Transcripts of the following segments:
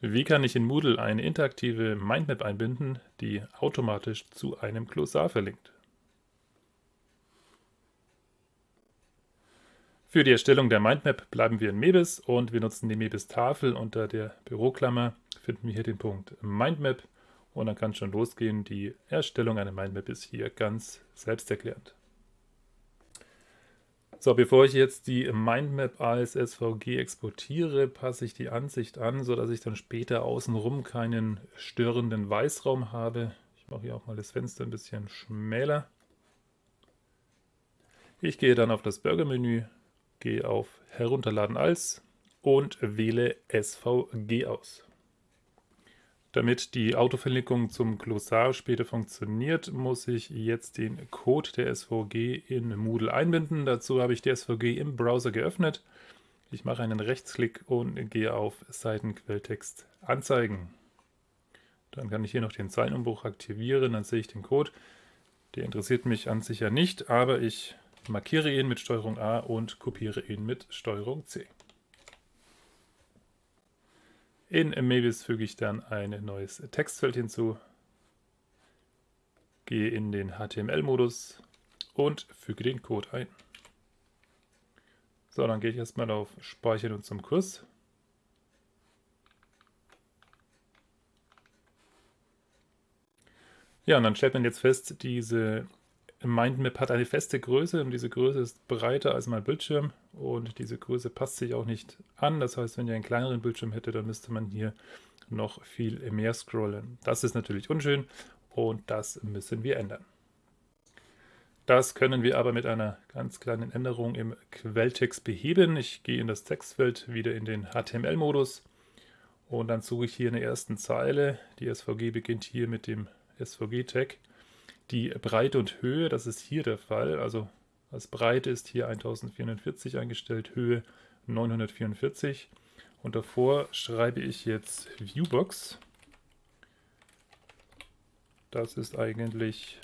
Wie kann ich in Moodle eine interaktive Mindmap einbinden, die automatisch zu einem Glossar verlinkt? Für die Erstellung der Mindmap bleiben wir in Mebis und wir nutzen die Mebis-Tafel. Unter der Büroklammer finden wir hier den Punkt Mindmap und dann kann es schon losgehen. Die Erstellung einer Mindmap ist hier ganz selbsterklärend. So, bevor ich jetzt die Mindmap als SVG exportiere, passe ich die Ansicht an, sodass ich dann später außenrum keinen störenden Weißraum habe. Ich mache hier auch mal das Fenster ein bisschen schmäler. Ich gehe dann auf das Burger-Menü, gehe auf Herunterladen als und wähle SVG aus. Damit die Autoverlinkung zum Glossar später funktioniert, muss ich jetzt den Code der SVG in Moodle einbinden. Dazu habe ich die SVG im Browser geöffnet. Ich mache einen Rechtsklick und gehe auf Seitenquelltext anzeigen. Dann kann ich hier noch den Zeilenumbruch aktivieren, dann sehe ich den Code. Der interessiert mich an sich ja nicht, aber ich markiere ihn mit STRG A und kopiere ihn mit STRG C. In Mavis füge ich dann ein neues Textfeld hinzu, gehe in den HTML-Modus und füge den Code ein. So, dann gehe ich erstmal auf Speichern und zum Kurs. Ja, und dann stellt man jetzt fest, diese Mindmap hat eine feste Größe und diese Größe ist breiter als mein Bildschirm und diese Größe passt sich auch nicht an. Das heißt, wenn ihr einen kleineren Bildschirm hättet, dann müsste man hier noch viel mehr scrollen. Das ist natürlich unschön und das müssen wir ändern. Das können wir aber mit einer ganz kleinen Änderung im Quelltext beheben. Ich gehe in das Textfeld wieder in den HTML-Modus und dann suche ich hier in der ersten Zeile. Die SVG beginnt hier mit dem SVG-Tag die Breite und Höhe, das ist hier der Fall. Also als Breite ist hier 1440 eingestellt, Höhe 944. Und davor schreibe ich jetzt Viewbox. Das ist eigentlich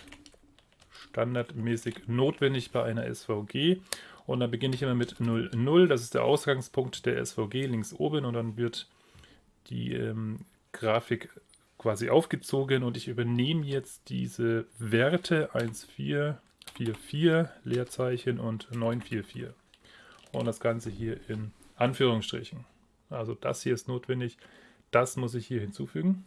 standardmäßig notwendig bei einer SVG. Und dann beginne ich immer mit 0, 0. Das ist der Ausgangspunkt der SVG links oben. Und dann wird die ähm, Grafik quasi aufgezogen und ich übernehme jetzt diese Werte 1444 Leerzeichen und 944 und das Ganze hier in Anführungsstrichen. Also das hier ist notwendig, das muss ich hier hinzufügen.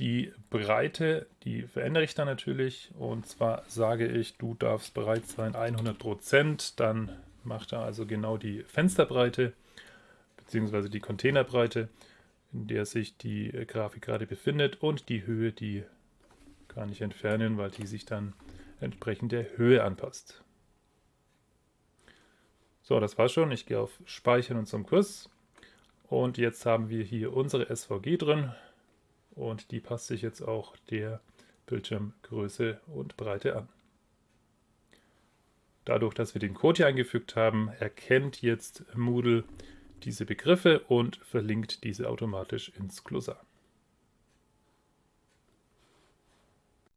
Die Breite, die verändere ich dann natürlich und zwar sage ich, du darfst bereit sein 100%, dann macht er also genau die Fensterbreite beziehungsweise die Containerbreite, in der sich die äh, Grafik gerade befindet und die Höhe, die kann ich entfernen, weil die sich dann entsprechend der Höhe anpasst. So, das war's schon. Ich gehe auf Speichern und zum Kurs. Und jetzt haben wir hier unsere SVG drin und die passt sich jetzt auch der Bildschirmgröße und Breite an. Dadurch, dass wir den Code hier eingefügt haben, erkennt jetzt Moodle diese Begriffe und verlinkt diese automatisch ins Glossar.